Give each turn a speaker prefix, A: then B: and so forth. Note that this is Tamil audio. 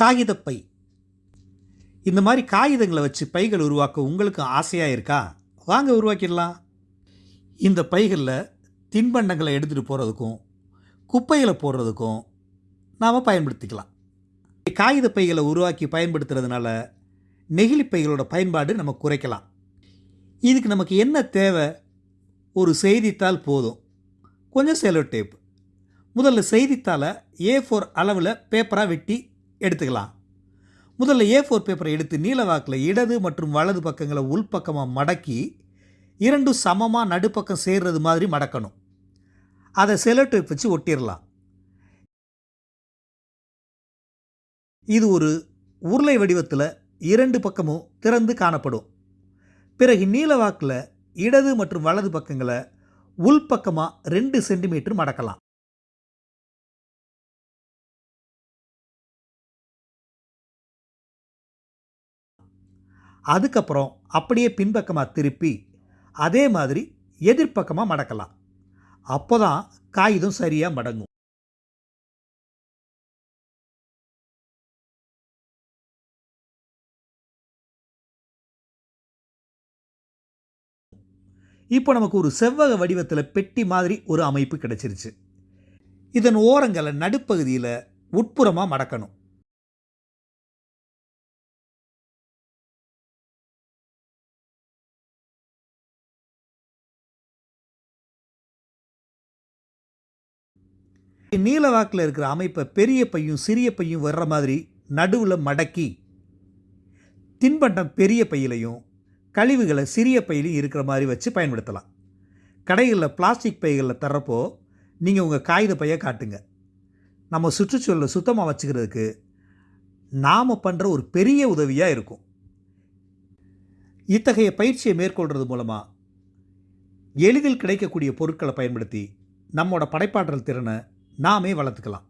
A: காகிதப்பை. இந்த மாதிரி காகிதங்களை வச்சு பைகள் உருவாக்க உங்களுக்கு ஆசையாக இருக்கா? வாங்க உருவாக்கிடலாம். இந்த பைகளில் தின்பண்டங்களை எடுத்துகிட்டு போகிறதுக்கும் குப்பைகளை போடுறதுக்கும் நாம் பயன்படுத்திக்கலாம். காகித பைகளை உருவாக்கி பயன்படுத்துறதுனால நெகிழி பைகளோட பயன்பாடு நம்ம குறைக்கலாம். இதுக்கு நமக்கு என்ன தேவை? ஒரு செய்தித்தாள் போதும். கொஞ்சம் செலோ டேப். முதல்ல செய்தித்தாளை ஏ ஃபோர் அளவில் பேப்பராக வெட்டி எடுத்துக்கலாம். முதல்ல ஏ ஃபோர் பேப்பரை எடுத்து நீலவாக்கில் இடது மற்றும் வலது பக்கங்களை உள்பக்கமாக மடக்கி இரண்டும் சமமாக நடுப்பக்கம் சேர்றது மாதிரி மடக்கணும். அதை செலோ வச்சு ஒட்டிடலாம் இது ஒரு உருளை வடிவத்தில் இரண்டு பக்கமும் திறந்து காணப்படும். பிறகு நீலவாக்கில் இடது மற்றும் வலது பக்கங்களை உள்பக்கமாக ரெண்டு சென்டிமீட்டர் மடக்கலாம். அதுக்கப்புறம் அப்படியே பின்பக்கமாக திருப்பி அதே மாதிரி எதிர்ப்பக்கமாக மடக்கலாம். அப்போ தான் காகிதம் சரியாக மடங்கும். இப்போ நமக்கு ஒரு செவ்வக வடிவத்தில் பெட்டி மாதிரி ஒரு அமைப்பு கிடைச்சிருச்சு. இதன் ஓரங்களை நடுப்பகுதியில் உட்புறமாக மடக்கணும். நீல வாக்கில் இருக்கிற அமைப்பை பெரிய பையும் சிறிய பையும் வர்ற மாதிரி நடுவில் மடக்கி தின்பண்டம் பெரிய பையிலையும் கழிவுகளை சிறிய பையிலையும் இருக்கிற மாதிரி வச்சு பயன்படுத்தலாம். கடைகளில் பிளாஸ்டிக் பைகளில் தர்றப்போ நீங்கள் உங்கள் காகித பையை காட்டுங்க. நம்ம சுற்றுச்சூழலை சுத்தமாக வச்சுக்கிறதுக்கு நாம் பண்ணுற ஒரு பெரிய உதவியாக இருக்கும். இத்தகைய பயிற்சியை மேற்கொள்கிறது மூலமாக எளிதில் கிடைக்கக்கூடிய பொருட்களை பயன்படுத்தி நம்மளோட படைப்பாற்றல் திறனை நாமே வளர்த்துக்கலாம்.